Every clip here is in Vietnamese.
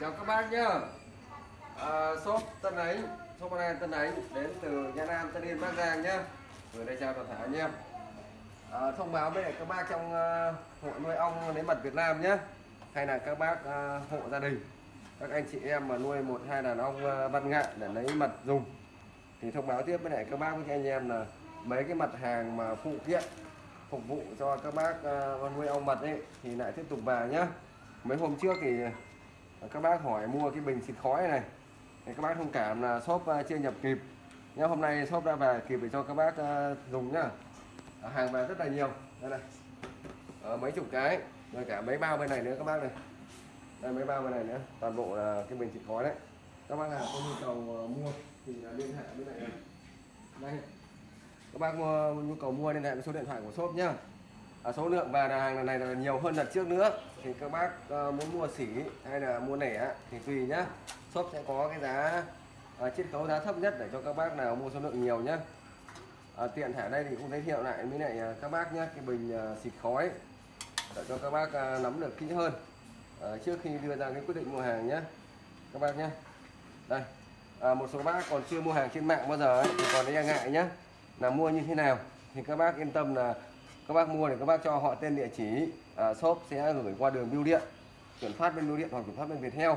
chào các bác nhá. À, shop Tân Ánh shop online Tân Ánh đến từ Nha Nam Tân Yên Bắc Giang nhá. Gửi đây chào toàn thể anh em ờ, à, thông báo với lại các bác trong uh, hội nuôi ong lấy mật Việt Nam nhé hay là các bác uh, hộ gia đình các anh chị em mà nuôi một hai đàn ong uh, văn ngạn để lấy mật dùng. Thì thông báo tiếp với lại các bác với anh em là mấy cái mặt hàng mà phụ kiện phục vụ cho các bác uh, nuôi ong mật ấy thì lại tiếp tục vào nhá. Mấy hôm trước thì Ờ, các bác hỏi mua cái bình xịt khói này thì các bác thông cảm là shop ờ, chưa nhập kịp. Nhưng hôm nay shop ra về kịp để cho các bác ờ, dùng nhá. Hàng về rất là nhiều. Đây này. Ở mấy chục cái. Rồi cả mấy bao bên này nữa, các bác này. Đây, mấy bao bên này nữa. Toàn bộ là cái bình xịt khói đấy. Các bác nào có nhu cầu mua thì liên hệ bên này đây. Các bác mua, nhu cầu mua liên hệ với số điện thoại của shop nhá số lượng và hàng này là nhiều hơn lần trước nữa. Thì các bác uh, muốn mua xỉ hay là mua nẻ thì tùy nhá. Shop sẽ có cái giá uh, chiết khấu giá thấp nhất để cho các bác nào mua số lượng nhiều nhá. À, tiện thể đây thì cũng giới thiệu lại với lại các bác nhé cái bình xịt khói. Để cho các bác nắm được kỹ hơn. À, trước khi đưa ra cái quyết định mua hàng nhé các bác nhé đây. À, một số bác còn chưa mua hàng trên mạng bao giờ ấy, thì còn e ngại nhé là mua như thế nào. Thì các bác yên tâm là các bác mua thì các bác cho họ tên địa chỉ à, shop sẽ gửi qua đường bưu điện chuyển phát bên bưu điện hoặc chuyển phát bên Viettel.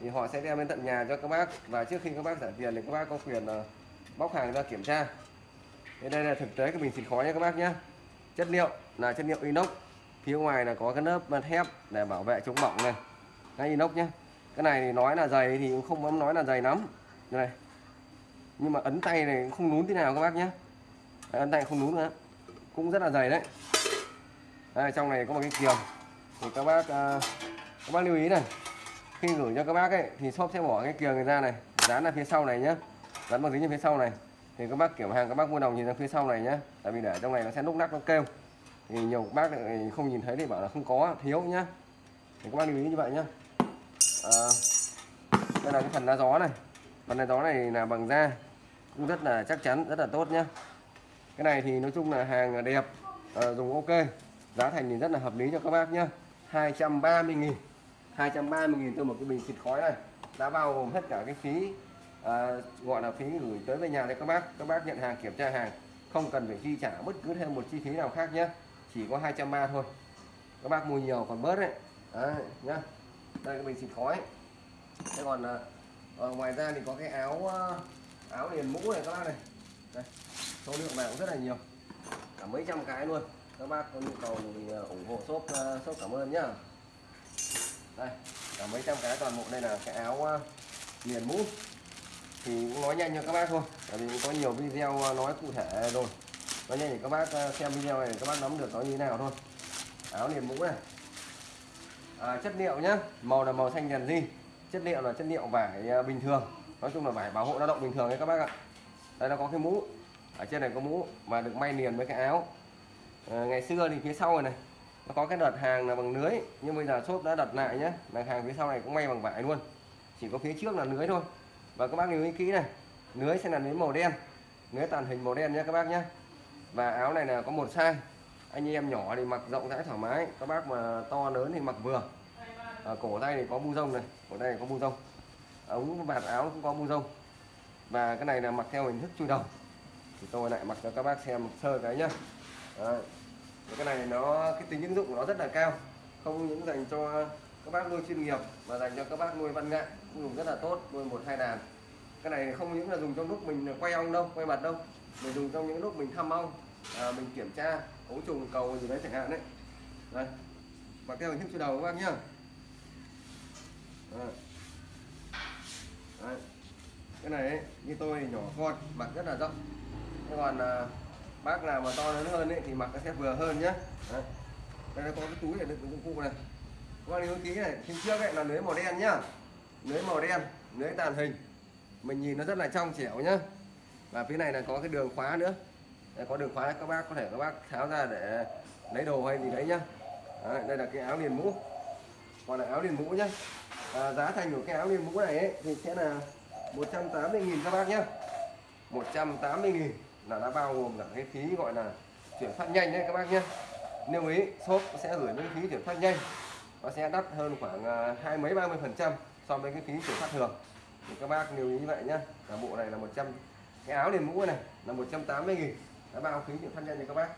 Thì họ sẽ đem đến tận nhà cho các bác và trước khi các bác trả tiền thì các bác có quyền à, bóc hàng ra kiểm tra. Thế đây là thực tế của bình xịt khói nha các bác nhé chất liệu là chất liệu inox phía ngoài là có cái lớp thép để bảo vệ chống bỏng này. Cái inox nhé cái này thì nói là dày thì cũng không dám nói là dày lắm. Này. Nhưng mà ấn tay này không nún thế nào các bác nhé ấn tay không nún nữa cũng rất là dày đấy. Đây, trong này có một cái kiềng thì các bác à, các bác lưu ý này. Khi gửi cho các bác ấy thì shop sẽ bỏ cái kiềng này ra này dán ở phía sau này nhé dán bằng dính ở phía sau này. Thì các bác kiểm hàng các bác mua đồng nhìn ra phía sau này nhé tại vì để trong này nó sẽ lúc nắc nó kêu. Thì nhiều bác không nhìn thấy thì bảo là không có thiếu nhá. Thì các bác lưu ý như vậy nhá. À, đây là cái phần lá gió này. Phần lá gió này là bằng da. Cũng rất là chắc chắn rất là tốt nhá cái này thì nói chung là hàng đẹp à, dùng ok. Giá thành thì rất là hợp lý cho các bác nhá. 230.000 230.000 cho một cái bình xịt khói này. Đã bao gồm hết cả cái phí à, gọi là phí gửi tới về nhà đây các bác. Các bác nhận hàng kiểm tra hàng không cần phải chi trả bất cứ thêm một chi phí nào khác nhé chỉ có 230 thôi. Các bác mua nhiều còn bớt đấy, đấy nhá. Đây cái bình xịt khói. Thế còn à, ngoài ra thì có cái áo à, áo liền mũ này các bác này đây số lượng này cũng rất là nhiều. Cả mấy trăm cái luôn. Các bác có nhu cầu thì ờ, ủng hộ shop ờ, shop cảm ơn nhá. Đây cả mấy trăm cái toàn bộ. Đây là cái áo ờ, liền mũ. Thì cũng nói nhanh cho các bác thôi tại vì cũng có nhiều video nói cụ thể rồi. Nói nhanh để các bác xem video này các bác nắm được nó như thế nào thôi. Áo liền mũ này. À, chất liệu nhá. Màu là màu xanh đèn di chất liệu là chất liệu vải bình thường. Nói chung là vải bảo hộ lao động bình thường đấy các bác ạ đây nó có cái mũ. Ở trên này có mũ mà được may liền với cái áo. À, ngày xưa thì phía sau này này nó có cái đợt hàng là bằng lưới nhưng bây giờ shop đã đặt lại nhé là hàng phía sau này cũng may bằng vải luôn. Chỉ có phía trước là lưới thôi. Và các bác lưu ý kỹ này lưới sẽ là lưới màu đen lưới tàn hình màu đen nhé các bác nhé và áo này là có một size. Anh em nhỏ thì mặc rộng rãi thoải mái các bác mà to lớn thì mặc vừa. À, cổ tay thì có bu rông này cổ tay này có bu rông. Ống vạt áo cũng có bu rông và cái này là mặc theo hình thức chui đầu. Thì tôi lại mặc cho các bác xem sơ cái nhá. Đấy. cái này nó cái tính ứng dụng của nó rất là cao. Không những dành cho các bác nuôi chuyên nghiệp mà dành cho các bác nuôi văn nghệ. Cũng dùng rất là tốt nuôi một hai đàn. Cái này không những là dùng trong lúc mình quay ong đâu quay mặt đâu. Mình dùng trong những lúc mình thăm ong à, mình kiểm tra ấu trùng cầu gì đấy chẳng hạn đấy. Đây mặc theo hình thức chui đầu các bác nhá. Đấy. Đấy cái này ấy, như tôi nhỏ con mặc rất là rộng. Thế còn à, bác nào mà to lớn hơn ấy, thì mặc nó sẽ vừa hơn nhé Đấy. đây nó có cái túi để đựng dụng cụ này. Các bạn lưu ý này phía trước ấy là lưới màu đen nhá. Lưới màu đen lưới tàn hình. Mình nhìn nó rất là trong trẻo nhá. Và phía này là có cái đường khóa nữa. Đây, có đường khóa các bác có thể các bác tháo ra để lấy đồ hay gì đấy nhá. Đấy, đây là cái áo liền mũ. Còn là áo liền mũ nhá. À, giá thành của cái áo liền mũ này ấy, thì sẽ là 180.000 các bác nhé. 180.000 là đã bao gồm cả cái phí gọi là chuyển phát nhanh đấy các bác nhé. Lưu ý shop sẽ gửi những phí chuyển phát nhanh. Nó sẽ đắt hơn khoảng à, hai mấy ba mươi phần trăm so với cái phí chuyển phát thường. Thì các bác lưu ý như vậy nhé. cả bộ này là 100 cái áo liền mũ này là 180 nghìn. Đã bao phí chuyển phát nhanh cho các bác.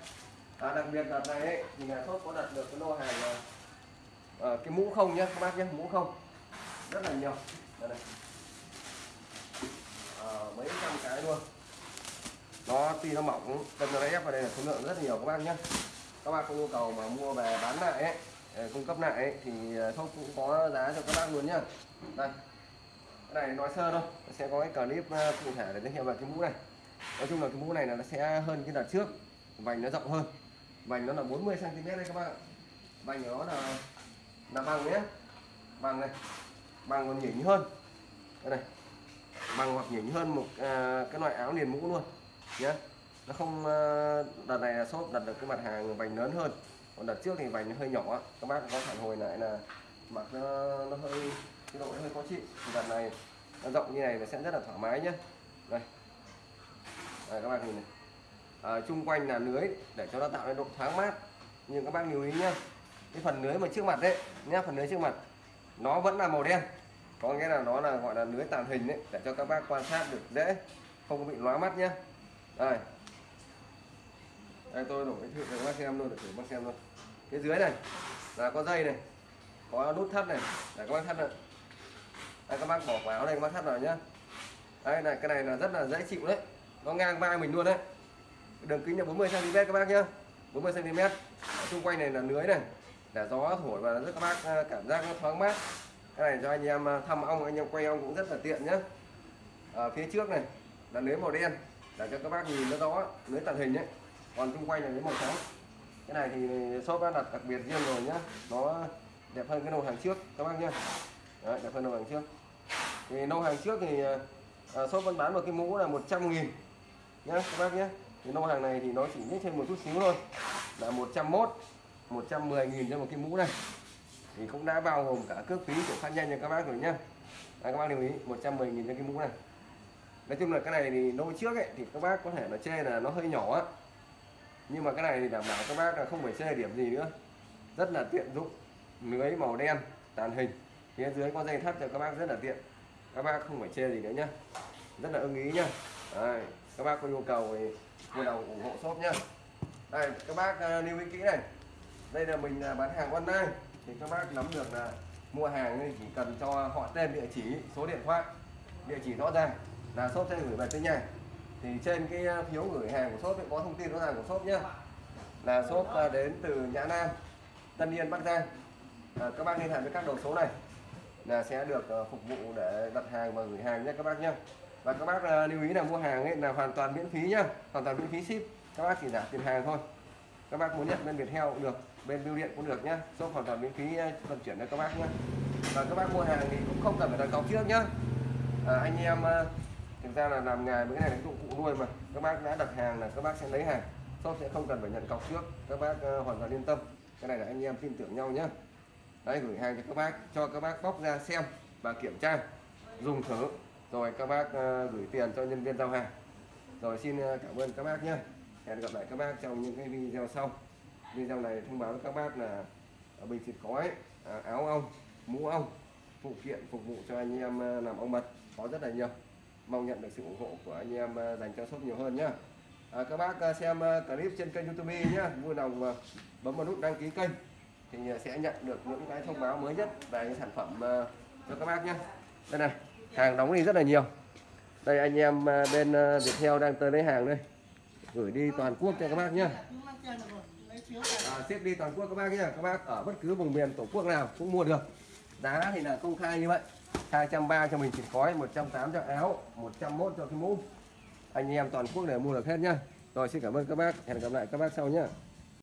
À, đặc biệt đợt này ấy, thì nhà shop có đặt được cái lô hàng là cái mũ không nhé các bác nhé mũ không. Rất là nhiều. Đây này Ờ, mấy trăm cái luôn nó tuy nó mỏng. Cần nó ép vào đây là số lượng rất nhiều các bác nhé. Các bác có nhu cầu mà mua về bán lại ấy, ờ, cung cấp lại ấy, thì ờ, thuốc cũng có giá cho các bác luôn nhá. Đây. Cái này nói sơ thôi. Sẽ có cái clip ờ, cụ thể để giới thiệu về cái mũ này. Nói chung là cái mũ này là nó sẽ hơn cái đợt trước. Vành nó rộng hơn. Vành nó là 40 cm đây các bạn, vành nó là là bằng nhé bằng này. Bằng còn nhỉnh hơn. Đây này. Bằng hoặc nhỉnh hơn một à, cái loại áo liền mũ luôn nhé nó không ờ, đợt này là shop đặt được cái mặt hàng vành lớn hơn. Còn đợt trước thì vành hơi nhỏ. Các bác có phản hồi lại là mặc nó, nó hơi cái độ nó hơi khó chịu. Đợt này nó rộng như này nó sẽ rất là thoải mái nhé đây. Đây các bạn nhìn này. À, chung quanh là lưới để cho nó tạo nên độ thoáng mát. Nhưng các bác lưu ý nhé cái phần lưới mà trước mặt đấy nhá phần lưới trước mặt nó vẫn là màu đen. Có nghĩa là nó là gọi là lưới tàng hình đấy để cho các bác quan sát được dễ không có bị lóa mắt nhé đây. Đây, tôi đổ cái thử cho các bác xem luôn, để thử bác xem luôn. Cái dưới này, là có dây này, có nút thắt này. Để các bác thắt này đây, các bác bỏ quả áo đây các bác thắt vào nhá. Đây, này, cái này là rất là dễ chịu đấy. Nó ngang vai mình luôn đấy. Đường kính là 40 cm các bác nhá. 40 cm xung quanh này là lưới này để gió thổi và rất các bác ờ, cảm giác nó thoáng mát. Cái này cho anh em ờ, thăm ong anh em quay ong cũng rất là tiện nhá. Ở phía trước này, là lưới màu đen để cho các bác nhìn nó rõ lưới tàng hình đấy còn xung quanh là lưới màu trắng. Cái này thì shop đã đặt đặc biệt riêng rồi nhá. Nó đẹp hơn cái nô hàng trước các bác nhé Đấy, đẹp hơn nô hàng trước. Thì nô hàng trước thì à, shop vẫn bán một cái mũ là 100 nghìn nhá các bác nhé thì nô hàng này thì nó chỉ nhích thêm một chút xíu thôi. Là 101 110 nghìn cho một cái mũ này. Thì cũng đã bao gồm cả cước phí của phát nhanh cho các bác rồi nhá. Đấy, các bác lưu ý 110 nghìn cho cái mũ này nói chung là cái này thì nôi trước ấy thì các bác có thể là chê là nó hơi nhỏ á. Nhưng mà cái này thì đảm bảo các bác là không phải chê điểm gì nữa. Rất là tiện dụng. Lưới màu đen tàn hình. Phía dưới có dây thắt cho các bác rất là tiện. Các bác không phải chê gì nữa nhá. Rất là ưng ý nhá. Đây, các bác có nhu cầu thì vui lòng ủng hộ shop nhá. Đây các bác uh, lưu ý kỹ này. Đây là mình uh, bán hàng online. Thì các bác nắm được là mua hàng thì chỉ cần cho họ tên địa chỉ số điện thoại. Địa chỉ rõ ràng là shop sẽ gửi về tới nhà thì trên cái à, phiếu gửi hàng của shop sẽ có thông tin rõ ràng của shop nhé. là shop à, đến từ Nhã Nam Tân Yên Bắc Giang. À, các bác liên hệ với các đầu số này là sẽ được à, phục vụ để đặt hàng và gửi hàng nhé các bác nhé và các bác lưu ý là mua hàng ấy là hoàn toàn miễn phí nhá. Hoàn toàn miễn phí ship. Các bác chỉ trả tiền hàng thôi. Các bác muốn nhận bên Viettel cũng được bên bưu điện cũng được nhá. Shop hoàn toàn miễn phí vận chuyển cho các bác nhé và các bác mua hàng thì cũng không cần phải đặt cọc trước nhá. À, anh em thực ra là làm nghề với cái này là cái dụng cụ nuôi mà. Các bác đã đặt hàng là các bác sẽ lấy hàng. Shop sẽ không cần phải nhận cọc trước. Các bác uh, hoàn toàn yên tâm. Cái này là anh em tin tưởng nhau nhé đấy gửi hàng cho các bác cho các bác bóc ra xem và kiểm tra. Dùng thử. Rồi các bác uh, gửi tiền cho nhân viên giao hàng. Rồi xin uh, cảm ơn các bác nhé hẹn gặp lại các bác trong những cái video sau. Video này thông báo với các bác là bình xịt khói áo ong mũ ong phụ kiện phục vụ cho anh em làm ong mật. Có rất là nhiều mong nhận được sự ủng hộ của anh em ờ, dành cho shop nhiều hơn nhé à, các bác ờ, xem ờ, clip trên kênh youtube nhé vui lòng bấm vào nút đăng ký kênh thì sẽ nhận được những cái thông báo mới nhất về những sản phẩm cho các bác nhé đây này hàng đóng đi rất là nhiều. Đây anh em bên việt Viettel đang tới lấy hàng đây. Gửi đi toàn quốc cho các bác nhé à, đi toàn quốc các bác nhé các bác ở bất cứ vùng miền tổ quốc nào cũng mua được. Giá thì là công khai như vậy. 230 cho mình chỉ khói 180 cho áo 101 cho cái mũ. Anh em toàn quốc đều mua được hết nhá. Rồi, xin cảm ơn các bác. Hẹn gặp lại các bác sau nhá.